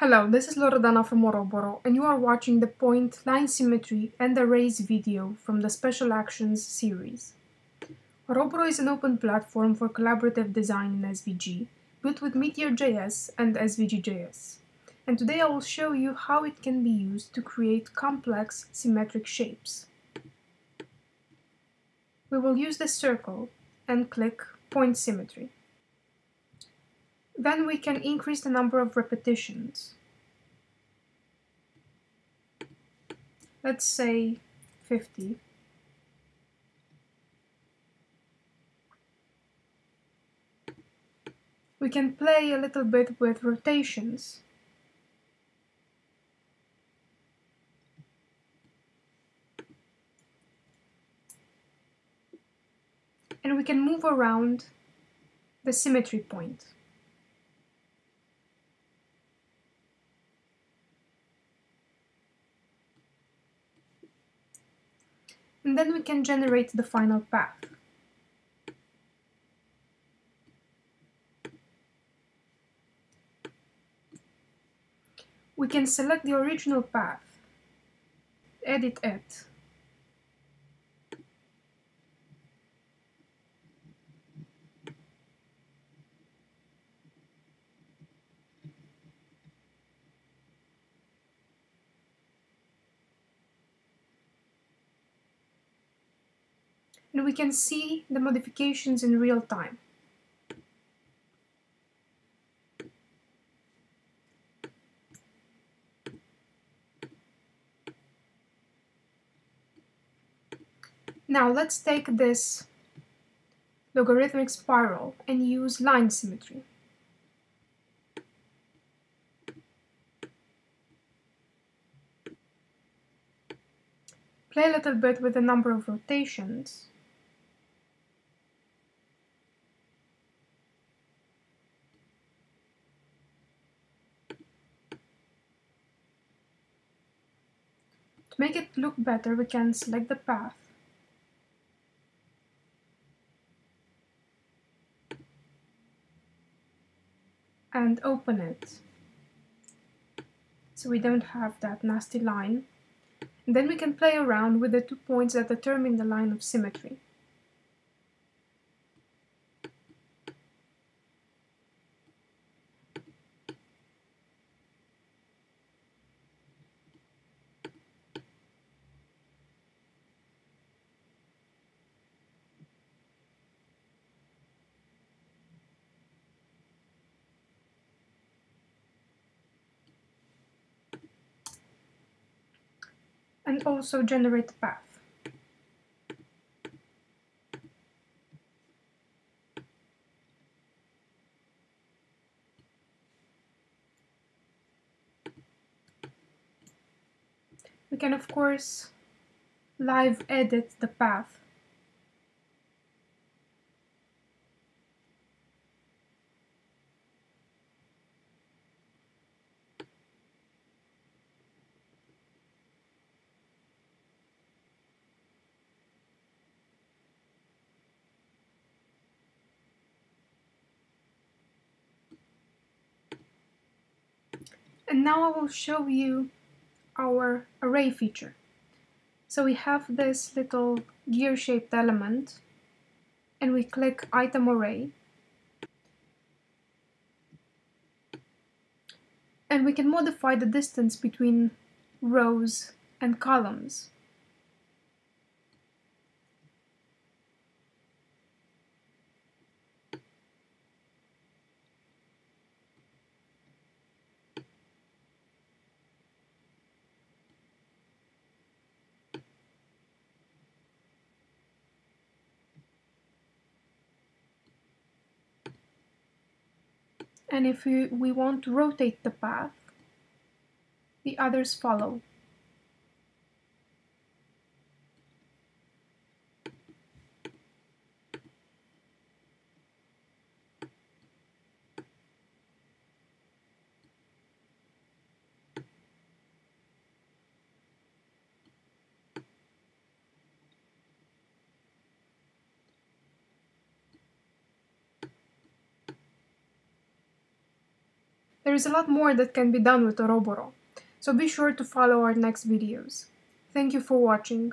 Hello, this is Loredana from Oroboro, and you are watching the point, line symmetry, and arrays video from the Special Actions series. Oroboro is an open platform for collaborative design in SVG, built with Meteor.js and SVG.js. And today I will show you how it can be used to create complex symmetric shapes. We will use the circle and click Point Symmetry. Then we can increase the number of repetitions. Let's say 50. We can play a little bit with rotations. And we can move around the symmetry point. And then we can generate the final path. We can select the original path, edit it, and we can see the modifications in real time. Now let's take this logarithmic spiral and use line symmetry. Play a little bit with the number of rotations. Make it look better, we can select the path. and open it so we don't have that nasty line. And then we can play around with the two points that determine the line of symmetry. And also generate the path. We can of course live edit the path And now I will show you our array feature. So we have this little gear-shaped element and we click item array. And we can modify the distance between rows and columns. And if we, we want to rotate the path, the others follow. There is a lot more that can be done with Oroboro, so be sure to follow our next videos. Thank you for watching.